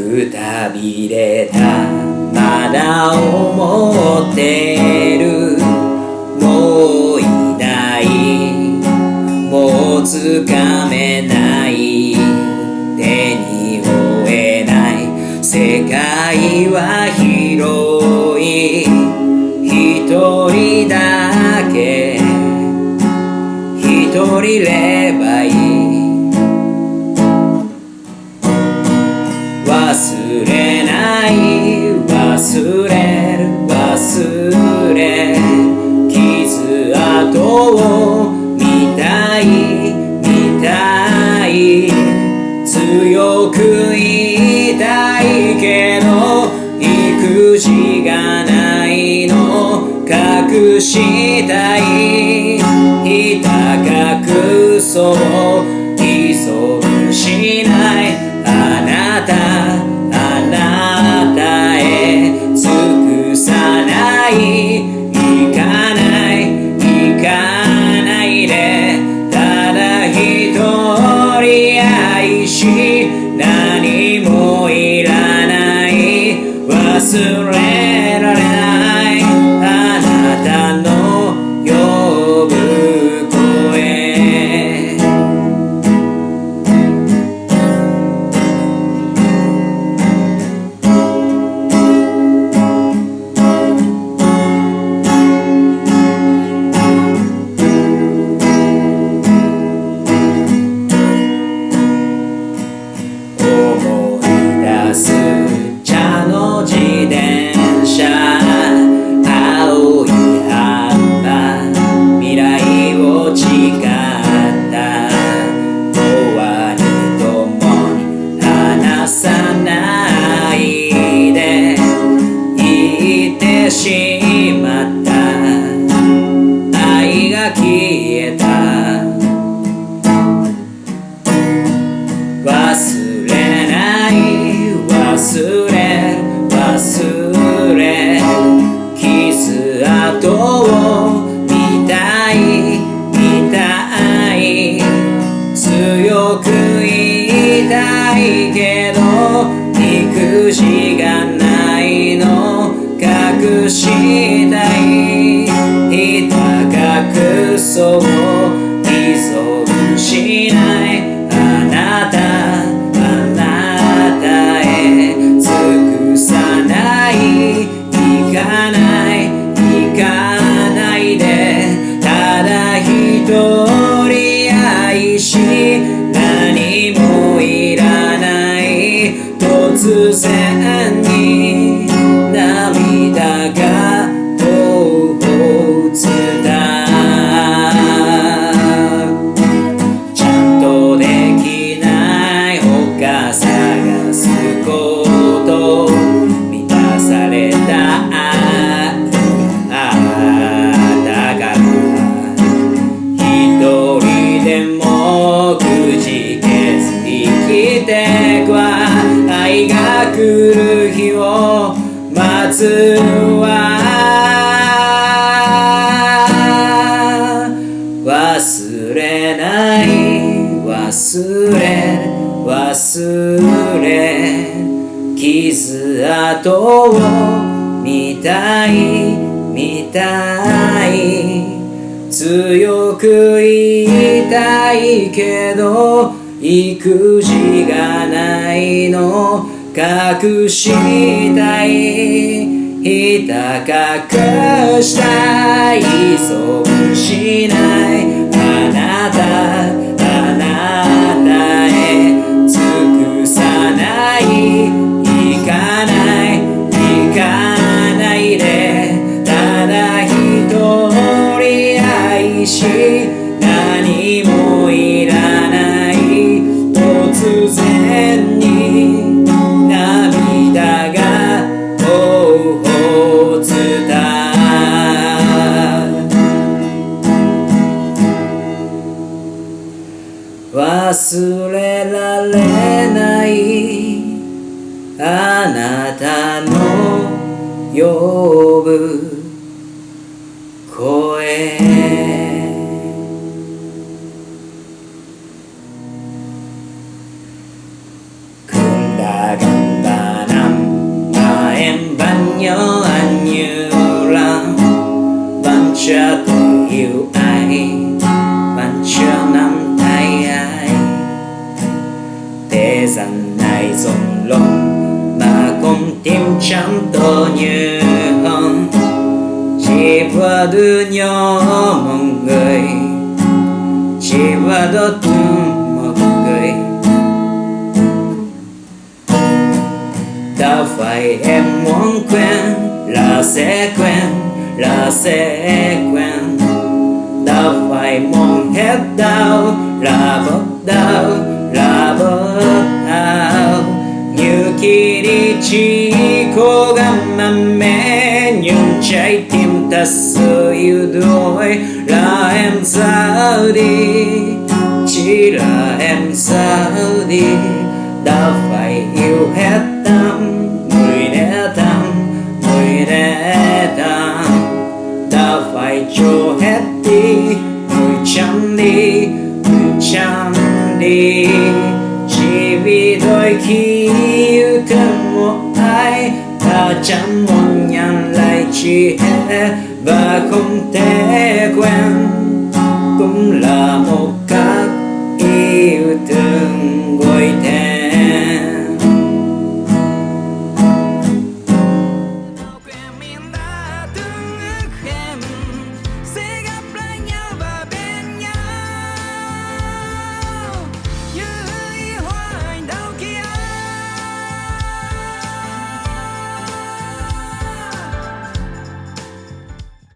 くたびれたまだ思ってるもういないもうつかめない手に負えない世界は広い一人だけ一人れば隠したいひた隠そう偽装しない。あなたあなたへ尽くさない。行かない行かないで。ただ一人愛し何もいらない。忘れ来を誓った。永遠に共に離さないで。言ってしまった。愛が消えた。忘れない忘れ忘れ。傷跡を隠したい。ひた隠そう。依存しない。あなたあなたへ。尽くさない。行かない。行かないで。ただ一人愛し何もいらない。突然に。涙が忘れ忘れ傷跡を見たい見たい強く言いたいけど育児がないの隠したいひた隠したい依存しないあなた忘れられないあなたの呼ぶ chẳng to như hồng chỉ và đưa nhỏ một người. Chỉ và đó đốt một người. Ta phải em muốn quen là sẽ quen, là sẽ quen. Ta phải mong hết đau là bớt đau, là bớt đau. Như khi chỉ cố gắng mạnh mẽ nhưng trái tim thật sự yêu đuối. Là em ra đi, chỉ là em ra đi. Đã phải yêu hết tâm người đã tâm người đã tâm. Đã phải cho hết đi người chẳng đi người chẳng đi. Chỉ vì đôi khi ta chẳng muốn nhận lại chỉ hết và không thể quen cũng là một